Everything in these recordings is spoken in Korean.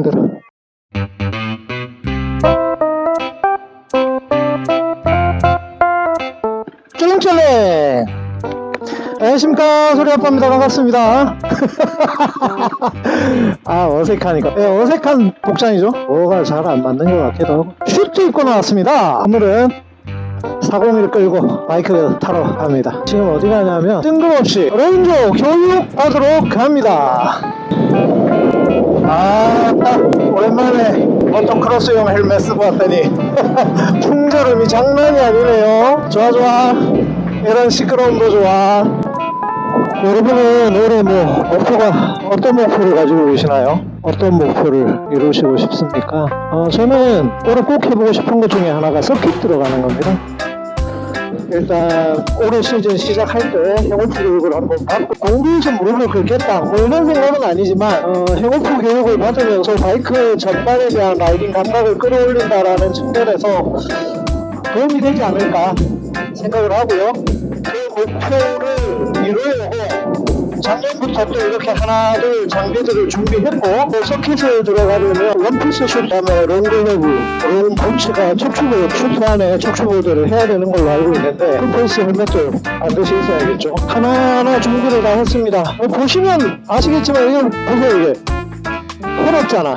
힘들어 쫄랭쫄랭 안녕하십니까. 소리아빠입니다. 반갑습니다. 아 어색하니까. 네, 어색한 복장이죠? 뭐가 잘 안 맞는 것 같기도 하고. 슈트 입고 나왔습니다. 오늘은 401을 끌고 바이크 타러 갑니다. 지금 어디 가냐면 뜬금없이 레인저 교육 받으러 갑니다 아 오랜만에 모토크로스용 헬멧 쓰고 왔더니 풍절음이 장난이 아니네요 좋아 좋아 이런 시끄러움도 좋아 여러분은 올해 뭐 목표가 어떤 목표를 가지고 계시나요? 어떤 목표를 이루시고 싶습니까? 어, 저는 올해 꼭 해보고 싶은 것 중에 하나가 서킷 들어가는 겁니다. 일단 올해 시즌 시작할 때 해고프 교육을 한번 받고 공도에서 무릎을 긁겠다 뭐 이런 생각은 아니지만 어, 해고프 교육을 받으면서 바이크 전반에 대한 라이딩 감각을 끌어올린다라는 측면에서 도움이 되지 않을까 생각을 하고요. 그 목표를 이루려고 작년부터 또 이렇게 하나 둘 장비들을 준비했고 또 서킷을 들어가려면 원피스 슈트 다음에 롱글러브 롱 부츠가 척추볼 슈트 안에 척추볼들을 해야 되는 걸로 알고 있는데 풀페이스 헬멧도 반드시 있어야겠죠. 하나하나 준비를 다 했습니다. 어, 보시면 아시겠지만 이건 보세요 이게. 헐었잖아.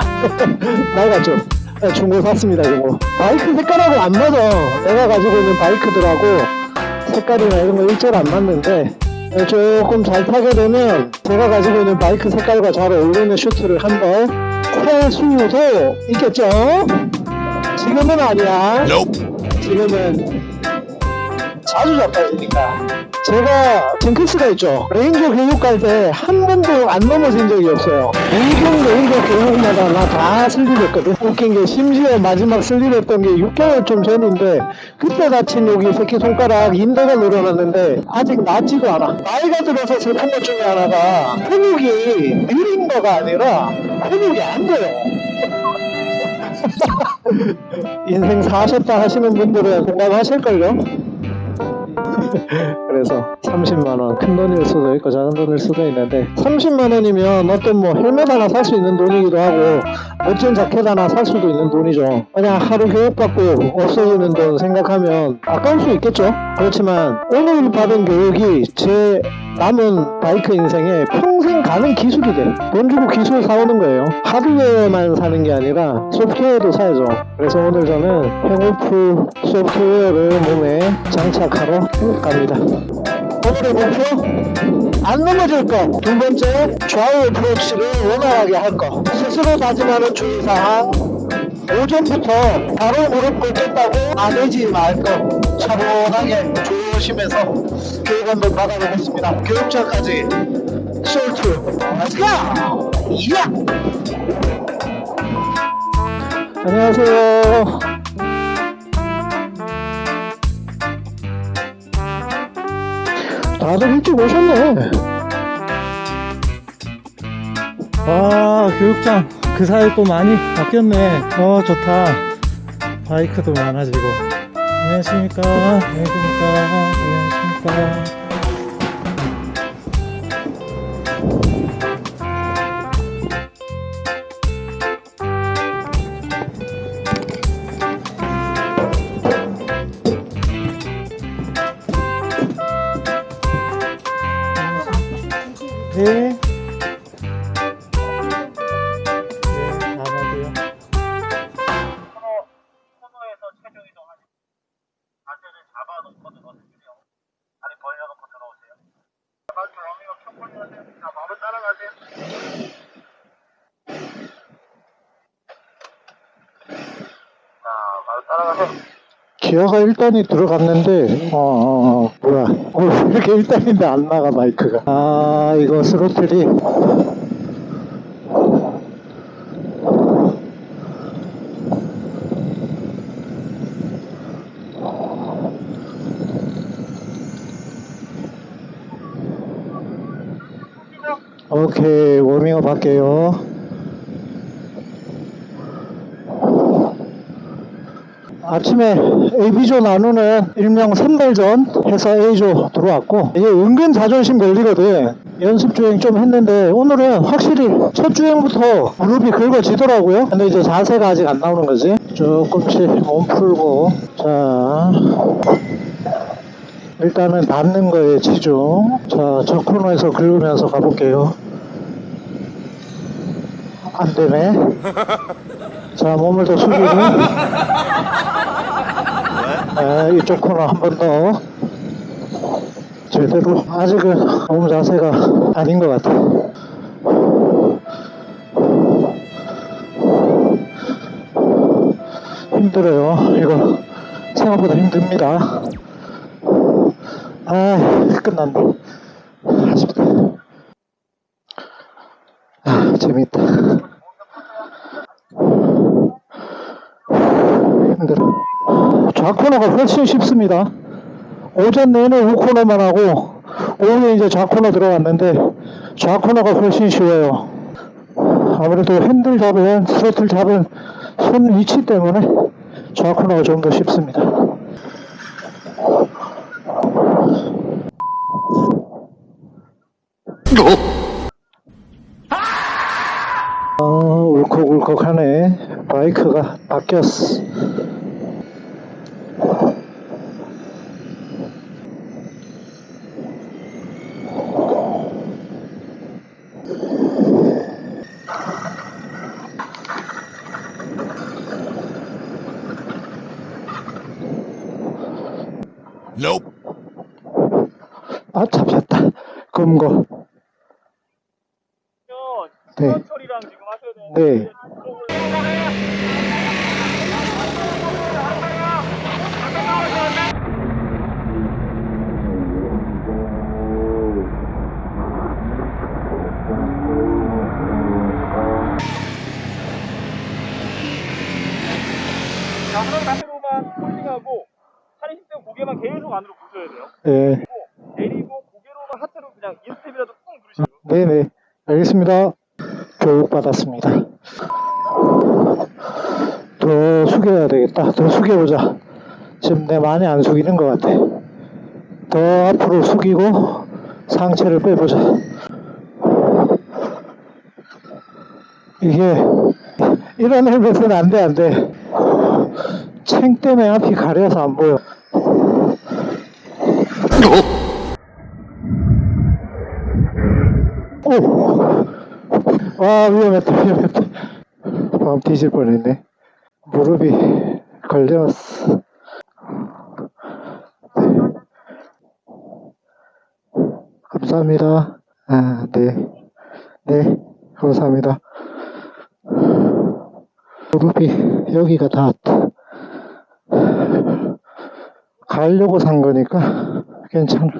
낡았죠. 네, 중고 샀습니다 중고 바이크 색깔하고 안 맞아. 내가 가지고 있는 바이크들하고 색깔이나 이런 거 일절 안 맞는데 네, 조금 잘 타게 되면 제가 가지고 있는 바이크 색깔과 잘 어울리는 슈트를 한번 살 수도 있겠죠? 지금은 아니야. 지금은 자주 자빠지니까. 제가 징크스가 있죠. 레인저 교육 갈 때 한 번도 안 넘어진 적이 없어요. 모든 레인저 교육마다 나 다 슬립했거든. 웃긴 게 심지어 마지막 슬립했던 게 6개월 좀 전인데 그때 다친 여기 새끼 손가락 인대가 늘어났는데 아직 낫지도 않아. 나이가 들어서 슬픈 것 중에 하나가 근육이 느린 거가 아니라 근육이 안 돼요. 인생 사셨다 하시는 분들은 공감하실걸요? 그래서 30만원 큰 돈일 수도 있고 작은 돈일 수도 있는데 30만원이면 어떤 뭐 헬멧 하나 살 수 있는 돈이기도 하고 멋진 자켓 하나 살 수도 있는 돈이죠 그냥 하루 교육받고 없어지는 돈 생각하면 아까울 수 있겠죠 그렇지만 오늘 받은 교육이 제 남은 바이크 인생에 평생 가는 기술이 돼. 돈 주고 기술 사오는 거예요. 하드웨어만 사는 게 아니라 소프트웨어도 사야죠. 그래서 오늘 저는 행오프 소프트웨어를 몸에 장착하러 갑니다. 오늘의 목표? 안 넘어질 거. 두 번째, 좌우 어프로치를 원활하게 할 거. 스스로 다짐하는 주의사항. 오전부터 바로 무릎 꿇겠다고 안 하지 말 거. 차분하게 조심해서 교육 한번 받아보겠습니다. Let's go! 이야! 안녕하세요. 다들 일찍 오셨네. 와, 교육장 그 사이 또 많이 바뀌었네. 어, 좋다. 바이크도 많아지고. 안녕하십니까. 안녕하십니까. 안녕하십니까. 기어가 1단이 들어갔는데, 어, 어, 어, 뭐야. 어, 왜 이렇게 1단인데 안 나가, 마이크가. 아, 이거 스로틀이. 오케이, 워밍업 할게요. 아침에 AB조 나누는 일명 선발전 해서 A조 들어왔고 이게 은근 자존심 걸리거든. 연습 주행 좀 했는데 오늘은 확실히 첫 주행부터 무릎이 긁어지더라고요. 근데 이제 자세가 아직 안 나오는 거지. 조금씩 몸 풀고 자 일단은 닿는 거에 치중 자저 코너에서 긁으면서 가볼게요. 안 되네 자 몸을 더 숙이고. 네, 이쪽 코너 한 번 더. 제대로 아직은 몸 자세가 아닌 것 같아 힘들어요. 이거 생각보다 힘듭니다. 아 끝났네. 아쉽다. 아 재밌다 힘들어 좌코너가 훨씬 쉽습니다 오전 내내 우코너만 하고 오후에 이제 좌코너 들어갔는데 좌코너가 훨씬 쉬워요 아무래도 핸들 잡은 스로틀 잡은 손 위치 때문에 좌코너가 좀 더 쉽습니다 어, 울컥울컥하네. 바이크가 바뀌었어. 아, 잡혔다. 금고. 네. 네. 자, 그런 자세로만 홀딩하고 차례 시스템 고개만 계속 안으로 부셔야 돼요. 네. 내리고 고개로만 하체로 그냥 인스텝이라도 꾹 누르시고 네네. 알겠습니다. 교육받았습니다. 더 숙여야 되겠다. 더 숙여보자. 지금 내 많이 안 숙이는 것 같아. 더 앞으로 숙이고 상체를 빼보자. 이게 이런 헬멧은 안 돼, 안 돼. 챙 때문에 앞이 가려서 안 보여. 와, 위험했다, 위험했다. 마음 뒤질 뻔했네. 무릎이 걸렸어. 감사합니다. 아, 네. 네, 감사합니다. 무릎이 여기가 닿았다. 가려고 산 거니까 괜찮아.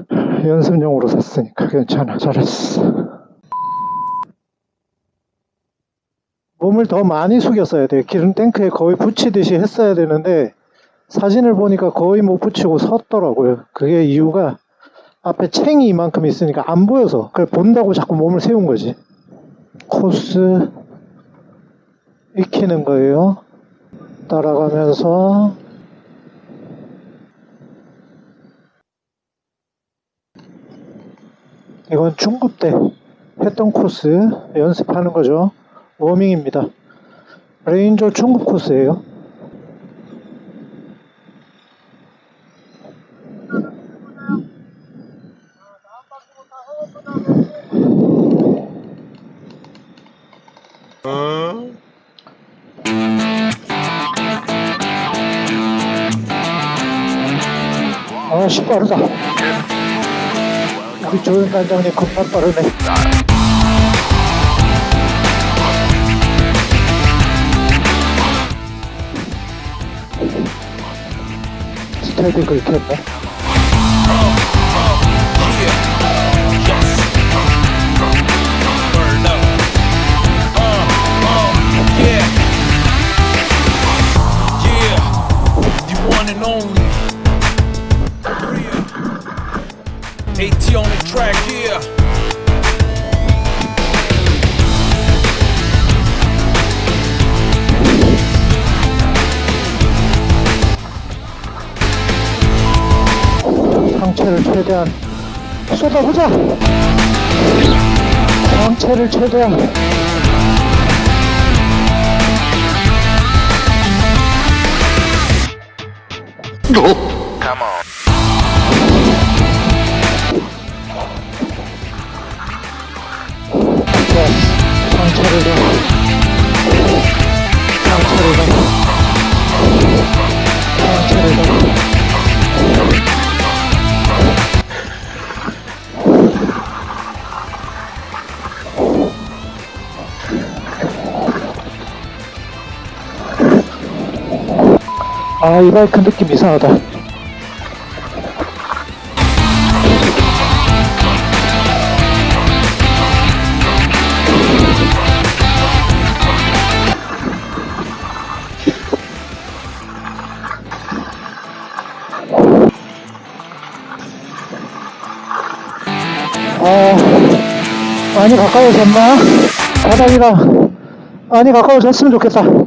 연습용으로 샀으니까 괜찮아. 잘했어. 몸을 더 많이 숙였어야 돼요. 기름 탱크에 거의 붙이듯이 했어야 되는데 사진을 보니까 거의 못 붙이고 섰더라고요. 그게 이유가 앞에 챙이 이만큼 있으니까 안 보여서 그걸 본다고 자꾸 몸을 세운 거지. 코스 익히는 거예요. 따라가면서 이건 중급 때 했던 코스 연습하는 거죠. 워밍입니다. 레인저 중급 코스예요. 아씨 빠르다. 우리 조연 단장님 겁나 빠르네. 스타일이 긁혔네. Burn 광채를 최대한 쏟아보자. 광채를 최대한. 자, 광채를 더. 광채를 더 아, 이 바이크 느낌 이상하다. 어, 많이 가까워졌나? 바닥이랑 많이 가까워졌으면 좋겠다.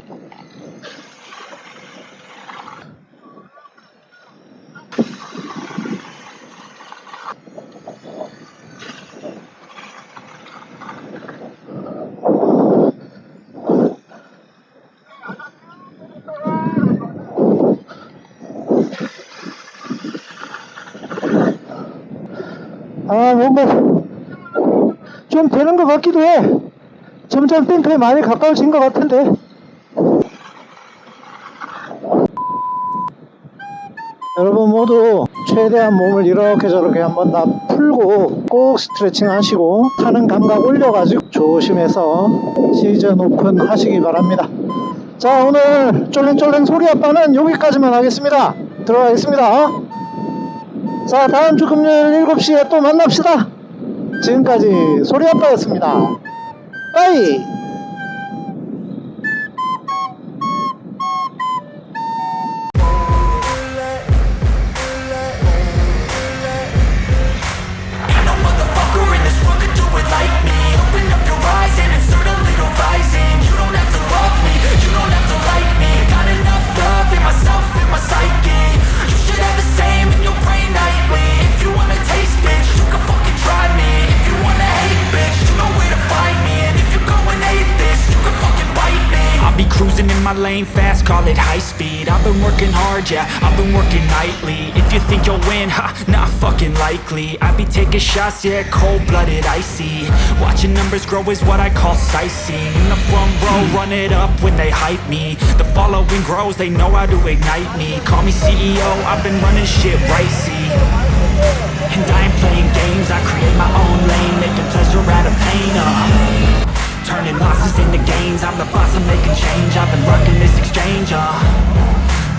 아, 뭔가 좀 되는 것 같기도 해. 점점 탱크에 많이 가까워진 것 같은데. 여러분 모두 최대한 몸을 이렇게 저렇게 한번 다 풀고 꼭 스트레칭 하시고 타는 감각 올려가지고 조심해서 시즌 오픈 하시기 바랍니다. 자 오늘 쫄랭쫄랭 소리 아빠는 여기까지만 하겠습니다. 들어가겠습니다. 자 다음 주 금요일 7시에 또 만납시다. 지금까지 소리 아빠였습니다. 빠이! Lane fast, call it high speed. I've been working hard, yeah, I've been working nightly. If you think you'll win, ha, not fucking likely. I be taking shots, yeah, cold-blooded, icy. Watching numbers grow is what I call sightseeing. In the front row, run it up when they hype me. The following grows, they know how to ignite me. Call me CEO, I've been running shit right, see. And I ain't playing games, I create my own lane Making pleasure out of pain, uh Turning losses into gains. I'm the boss, I'm making change. I've been rocking this exchange, uh.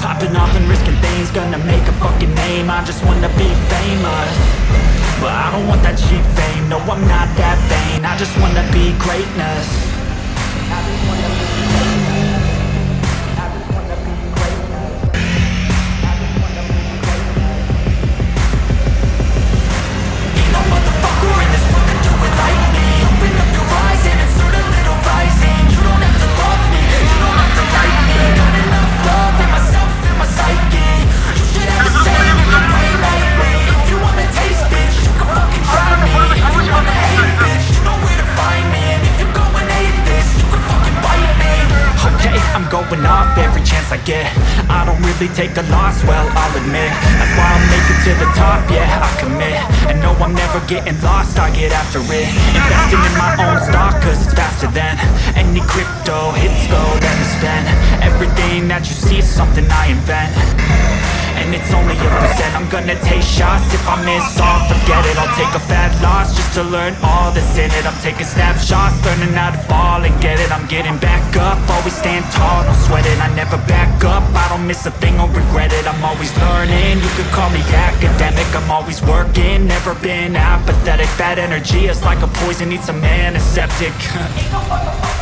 Popping off and risking things Gonna make a fucking name. I just wanna be famous. But I don't want that cheap fame. No, I'm not that vain. I just wanna be greatness I take a loss, well, I'll admit. That's why I'll make it to the top, yeah, I commit. And no, I'm never getting lost, I get after it. Investing in my own Gonna take shots. If I miss all, forget it. I'll take a fat loss just to learn all that's in it. I'm taking snapshots, learning how to fall and get it. I'm getting back up, always stand tall, don't sweat it. I never back up, I don't miss a thing or regret it. I'm always learning, you could call me academic. I'm always working, never been apathetic. Bad energy is like a poison, needs some antiseptic Ain't no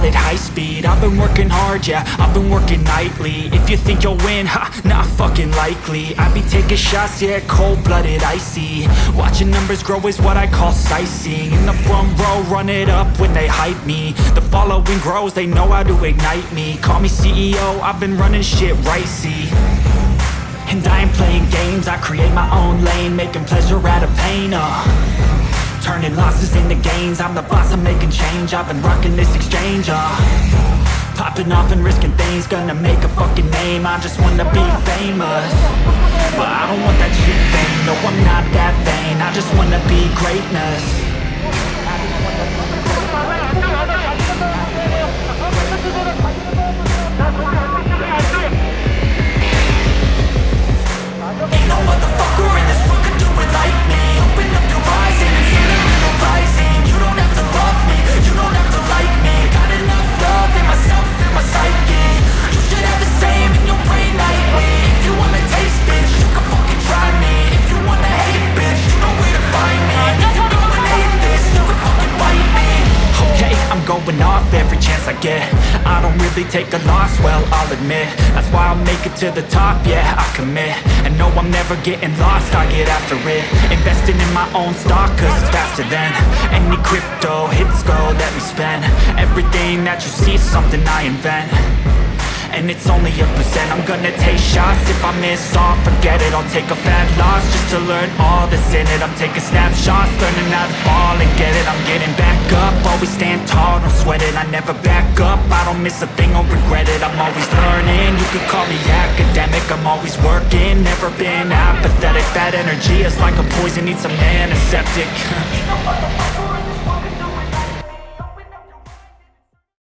call it high speed. I've been working hard, yeah, I've been working nightly. If you think you'll win, ha, not fucking likely. I be taking shots, yeah, cold-blooded, icy. Watching numbers grow is what I call sightseeing. In the front row, run it up when they hype me. The following grows, they know how to ignite me. Call me CEO, I've been running shit right, see. And I ain't playing games, I create my own lane Making pleasure out of pain, uh Turning losses into gains. I'm the boss, I'm making change. I've been rocking this exchange, uh. Popping off and risking things Gonna make a fucking name. I just wanna be famous. But I don't want that shit fame. No, I'm not that vain. I just wanna be greatness take a loss, well, I'll admit. That's why I'll make it to the top, yeah, I commit. And no, I'm never getting lost, I get after it. Investing in my own stock, cause it's faster than Any crypto, hits go, let me spend. Everything that you see is something I invent and it's only a percent I'm gonna take shots. If I miss all, forget it I'll take a fat loss. Just to learn all that's in it I'm taking snapshots Learning how to fall and get it. I'm getting back up Always stand tall, don't sweat it. I never back up I don't miss a thing or regret it. I'm always learning You could call me academic. I'm always working Never been apathetic. That energy is like a poison Needs some antiseptic